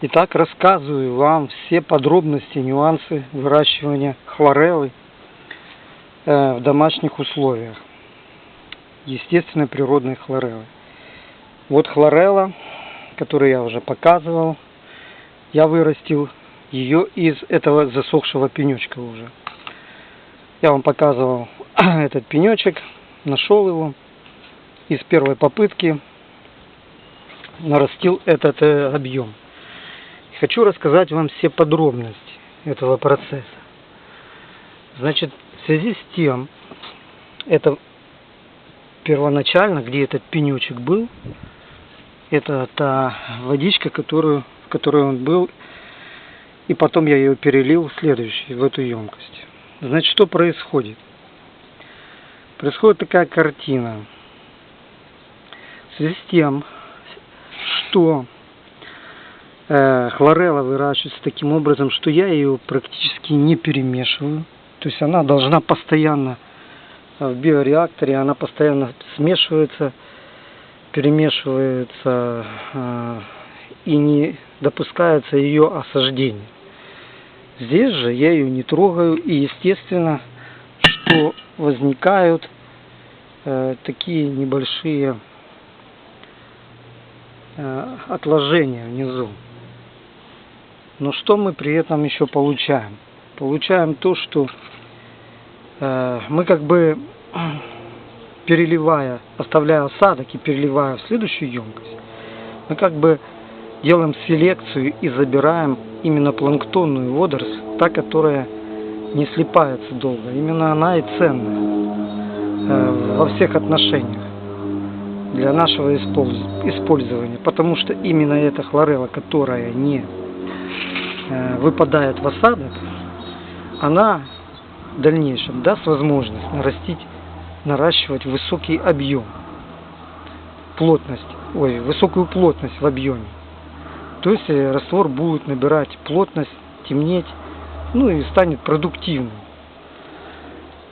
Итак, рассказываю вам все подробности, нюансы выращивания хлореллы э, в домашних условиях. Естественной природной хлореллы. Вот хлорелла, которую я уже показывал. Я вырастил ее из этого засохшего пенечка уже. Я вам показывал этот пенечек, нашел его из первой попытки нарастил этот э, объем. Хочу рассказать вам все подробности этого процесса. Значит, в связи с тем, это первоначально, где этот пенечек был, это та водичка, которую, в которой он был, и потом я ее перелил в следующую, в эту емкость. Значит, что происходит? Происходит такая картина. В связи с тем, что э, хлорелла выращивается таким образом, что я ее практически не перемешиваю. То есть она должна постоянно в биореакторе, она постоянно смешивается, перемешивается э, и не допускается ее осаждение. Здесь же я ее не трогаю и естественно, что возникают э, такие небольшие Э, отложения внизу. Но что мы при этом еще получаем? Получаем то, что э, мы как бы переливая, оставляя осадок и переливая в следующую емкость, мы как бы делаем селекцию и забираем именно планктонную водоросль, та, которая не слипается долго. Именно она и ценная э, во всех отношениях для нашего использования, потому что именно эта хлорелла, которая не э, выпадает в осадок, она в дальнейшем даст возможность нарастить, наращивать высокий объем, плотность, ой, высокую плотность в объеме. То есть э, раствор будет набирать плотность, темнеть, ну и станет продуктивным.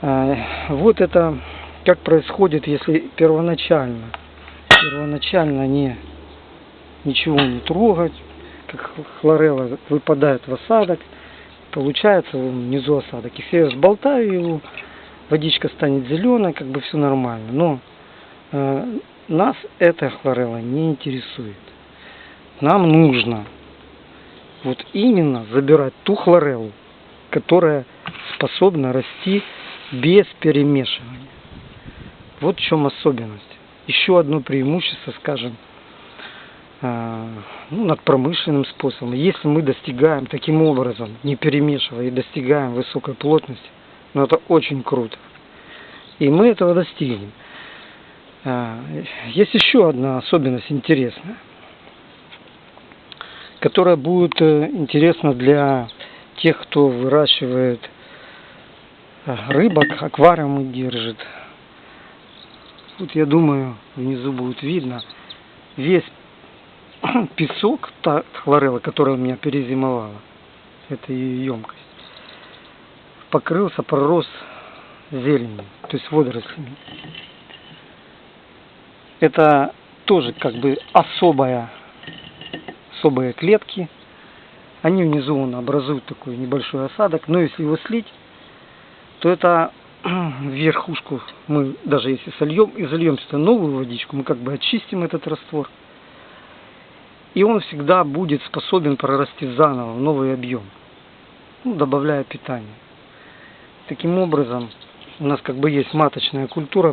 Э, вот это как происходит, если первоначально первоначально не ничего не трогать, как хлорелла выпадает в осадок, получается внизу осадок. Если я сболтаю его, водичка станет зеленой, как бы все нормально. Но э, нас эта хлорелла не интересует. Нам нужно вот именно забирать ту хлореллу, которая способна расти без перемешивания. Вот в чем особенность еще одно преимущество, скажем, э, ну, над промышленным способом. Если мы достигаем таким образом, не перемешивая, и достигаем высокой плотности, ну это очень круто. И мы этого достигнем. Э, есть еще одна особенность интересная, которая будет э, интересна для тех, кто выращивает рыбок, аквариумы держит, Тут, я думаю, внизу будет видно весь песок, та хлорелла, которая у меня перезимовала, это ее емкость, покрылся, пророс зеленью, то есть водорослями. Это тоже как бы особая, особые клетки. Они внизу он образуют такой небольшой осадок, но если его слить, то это верхушку мы даже если сольем и зальем сюда новую водичку, мы как бы очистим этот раствор. И он всегда будет способен прорасти заново в новый объем, ну, добавляя питание. Таким образом, у нас как бы есть маточная культура